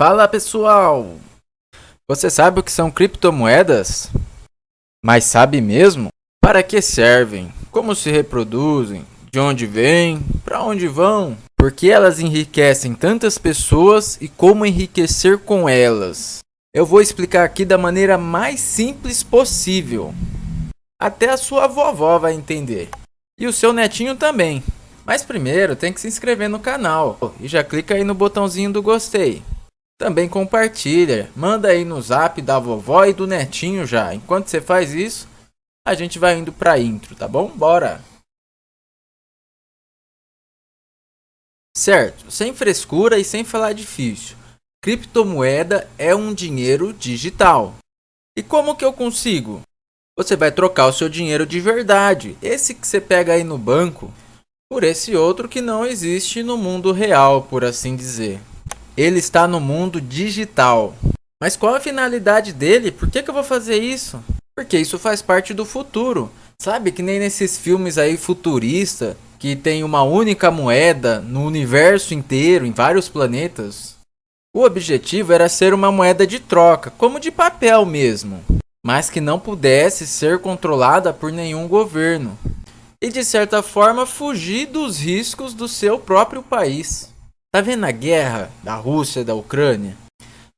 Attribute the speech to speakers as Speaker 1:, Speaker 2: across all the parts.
Speaker 1: Fala pessoal! Você sabe o que são criptomoedas? Mas sabe mesmo? Para que servem? Como se reproduzem? De onde vêm? Para onde vão? Por que elas enriquecem tantas pessoas e como enriquecer com elas? Eu vou explicar aqui da maneira mais simples possível. Até a sua vovó vai entender. E o seu netinho também. Mas primeiro tem que se inscrever no canal. E já clica aí no botãozinho do gostei. Também compartilha. Manda aí no zap da vovó e do netinho já. Enquanto você faz isso, a gente vai indo pra intro, tá bom? Bora! Certo, sem frescura e sem falar difícil. Criptomoeda é um dinheiro digital. E como que eu consigo? Você vai trocar o seu dinheiro de verdade, esse que você pega aí no banco, por esse outro que não existe no mundo real, por assim dizer. Ele está no mundo digital. Mas qual a finalidade dele? Por que, que eu vou fazer isso? Porque isso faz parte do futuro. Sabe que nem nesses filmes aí futurista que tem uma única moeda no universo inteiro, em vários planetas. O objetivo era ser uma moeda de troca, como de papel mesmo, mas que não pudesse ser controlada por nenhum governo e de certa forma fugir dos riscos do seu próprio país. Tá vendo a guerra da Rússia e da Ucrânia?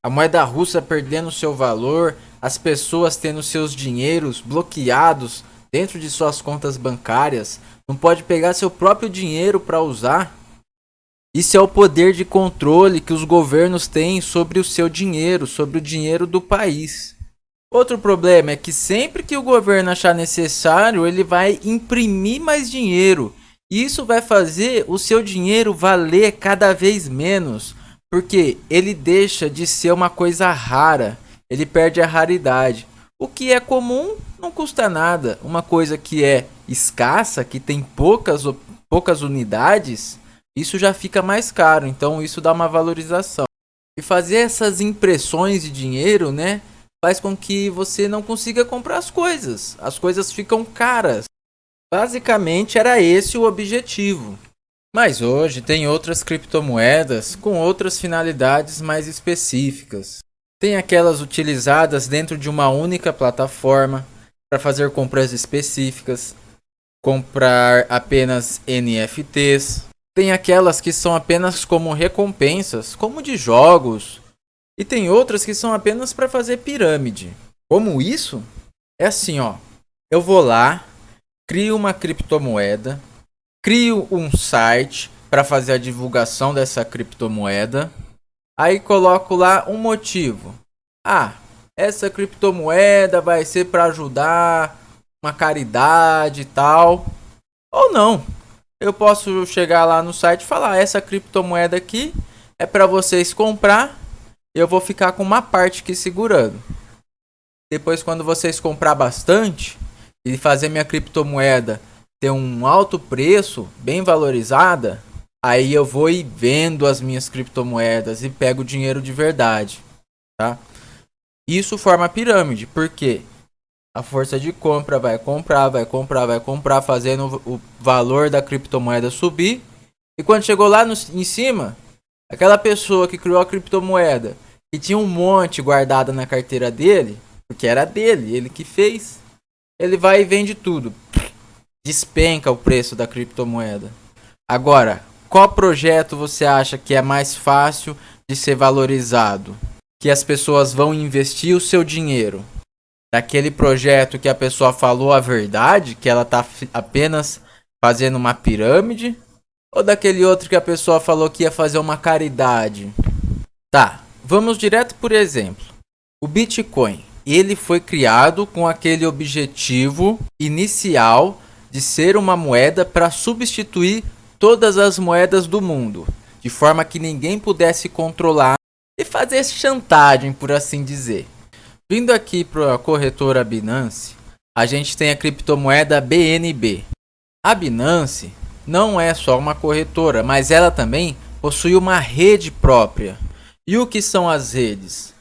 Speaker 1: A moeda russa perdendo seu valor, as pessoas tendo seus dinheiros bloqueados dentro de suas contas bancárias, não pode pegar seu próprio dinheiro para usar isso é o poder de controle que os governos têm sobre o seu dinheiro, sobre o dinheiro do país. Outro problema é que sempre que o governo achar necessário, ele vai imprimir mais dinheiro. E isso vai fazer o seu dinheiro valer cada vez menos, porque ele deixa de ser uma coisa rara, ele perde a raridade. O que é comum não custa nada. Uma coisa que é escassa, que tem poucas, poucas unidades, isso já fica mais caro, então isso dá uma valorização. E fazer essas impressões de dinheiro, né, faz com que você não consiga comprar as coisas. As coisas ficam caras. Basicamente era esse o objetivo. Mas hoje tem outras criptomoedas com outras finalidades mais específicas. Tem aquelas utilizadas dentro de uma única plataforma para fazer compras específicas, comprar apenas NFTs, tem aquelas que são apenas como recompensas, como de jogos, e tem outras que são apenas para fazer pirâmide. Como isso? É assim, ó. Eu vou lá, crio uma criptomoeda, crio um site para fazer a divulgação dessa criptomoeda. Aí coloco lá um motivo. Ah, essa criptomoeda vai ser para ajudar uma caridade e tal. Ou não eu posso chegar lá no site e falar: essa criptomoeda aqui é para vocês comprar. Eu vou ficar com uma parte aqui segurando. Depois, quando vocês comprar bastante e fazer minha criptomoeda ter um alto preço, bem valorizada, aí eu vou e vendo as minhas criptomoedas e pego dinheiro de verdade, tá? Isso forma pirâmide, porque a força de compra vai comprar, vai comprar, vai comprar, fazendo o valor da criptomoeda subir. E quando chegou lá no, em cima, aquela pessoa que criou a criptomoeda e tinha um monte guardada na carteira dele, porque era dele, ele que fez, ele vai e vende tudo. Despenca o preço da criptomoeda. Agora, qual projeto você acha que é mais fácil de ser valorizado? Que as pessoas vão investir o seu dinheiro? daquele projeto que a pessoa falou a verdade, que ela tá apenas fazendo uma pirâmide, ou daquele outro que a pessoa falou que ia fazer uma caridade. Tá, vamos direto por exemplo. O Bitcoin, ele foi criado com aquele objetivo inicial de ser uma moeda para substituir todas as moedas do mundo, de forma que ninguém pudesse controlar e fazer chantagem, por assim dizer. Vindo aqui para a corretora Binance, a gente tem a criptomoeda BNB. A Binance não é só uma corretora, mas ela também possui uma rede própria. E o que são as redes?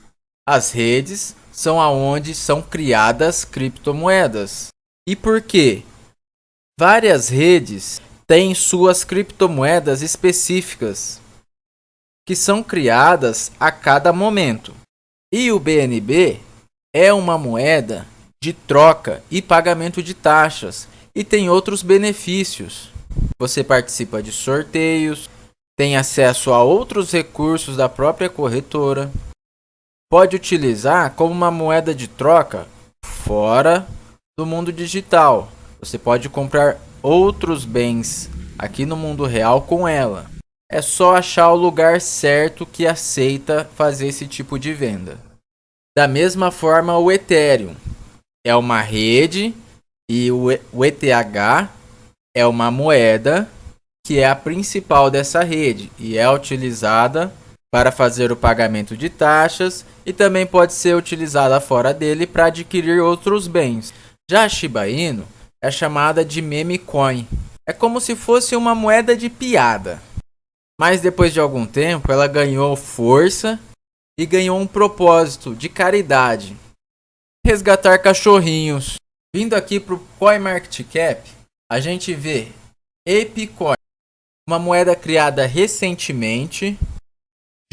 Speaker 1: As redes são aonde são criadas criptomoedas. E por quê? Várias redes têm suas criptomoedas específicas, que são criadas a cada momento. E o BNB é uma moeda de troca e pagamento de taxas e tem outros benefícios. Você participa de sorteios, tem acesso a outros recursos da própria corretora, pode utilizar como uma moeda de troca fora do mundo digital. Você pode comprar outros bens aqui no mundo real com ela. É só achar o lugar certo que aceita fazer esse tipo de venda. Da mesma forma, o Ethereum é uma rede e o ETH é uma moeda que é a principal dessa rede e é utilizada para fazer o pagamento de taxas e também pode ser utilizada fora dele para adquirir outros bens. Já a Shiba Inu é chamada de meme coin. É como se fosse uma moeda de piada. Mas depois de algum tempo ela ganhou força e ganhou um propósito de caridade. Resgatar cachorrinhos. Vindo aqui para o CoinMarketCap, a gente vê ApeCoin, uma moeda criada recentemente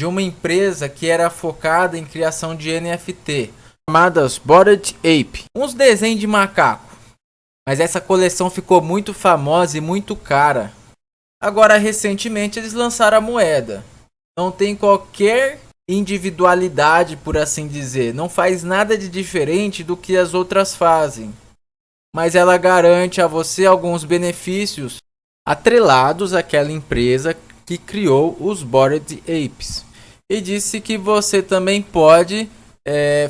Speaker 1: de uma empresa que era focada em criação de NFT, chamadas Bored Ape, uns desenhos de macaco. Mas essa coleção ficou muito famosa e muito cara. Agora, recentemente, eles lançaram a moeda. Não tem qualquer individualidade, por assim dizer. Não faz nada de diferente do que as outras fazem. Mas ela garante a você alguns benefícios atrelados àquela empresa que criou os Bored Apes. E disse que você também pode é,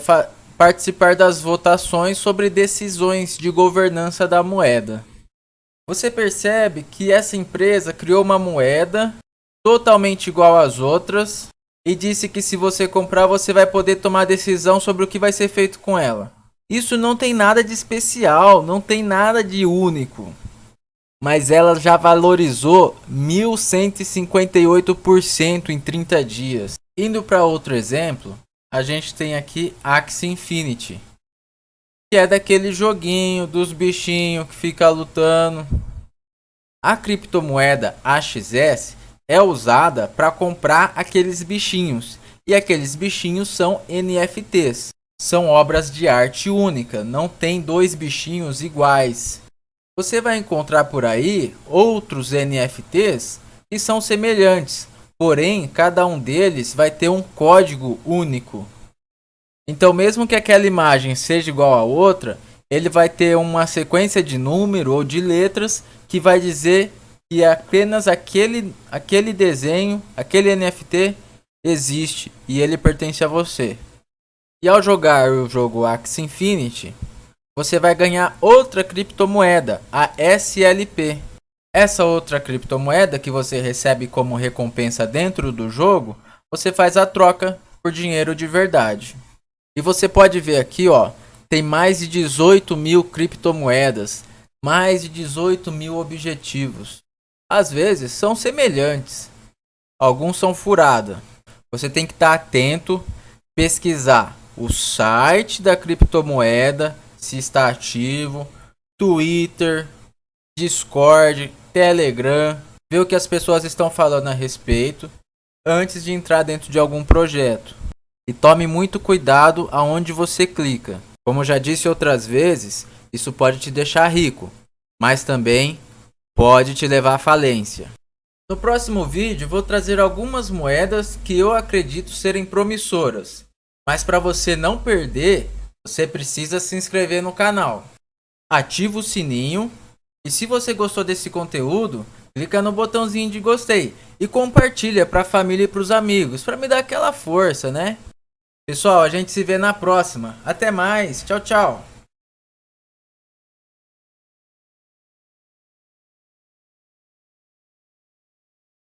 Speaker 1: participar das votações sobre decisões de governança da moeda. Você percebe que essa empresa criou uma moeda totalmente igual às outras e disse que se você comprar você vai poder tomar decisão sobre o que vai ser feito com ela. Isso não tem nada de especial, não tem nada de único mas ela já valorizou 1158% em 30 dias. Indo para outro exemplo, a gente tem aqui Axie Infinity, que é daquele joguinho dos bichinhos que fica lutando. A criptomoeda AXS é usada para comprar aqueles bichinhos, e aqueles bichinhos são NFTs. São obras de arte única, não tem dois bichinhos iguais. Você vai encontrar por aí outros NFTs que são semelhantes, porém cada um deles vai ter um código único. Então, mesmo que aquela imagem seja igual a outra, ele vai ter uma sequência de número ou de letras que vai dizer que apenas aquele, aquele desenho, aquele NFT existe e ele pertence a você. E ao jogar o jogo Axie Infinity, você vai ganhar outra criptomoeda, a SLP. Essa outra criptomoeda que você recebe como recompensa dentro do jogo, você faz a troca por dinheiro de verdade. E você pode ver aqui, ó, tem mais de 18 mil criptomoedas, mais de 18 mil objetivos. Às vezes são semelhantes, alguns são furada. Você tem que estar atento, pesquisar o site da criptomoeda, se está ativo, Twitter, Discord, Telegram, ver o que as pessoas estão falando a respeito antes de entrar dentro de algum projeto. E tome muito cuidado aonde você clica. Como já disse outras vezes, isso pode te deixar rico, mas também pode te levar à falência. No próximo vídeo vou trazer algumas moedas que eu acredito serem promissoras, mas para você não perder, você precisa se inscrever no canal. Ativa o sininho. E se você gostou desse conteúdo, clica no botãozinho de gostei. E compartilha para a família e para os amigos. Para me dar aquela força, né? Pessoal, a gente se vê na próxima. Até mais. Tchau, tchau.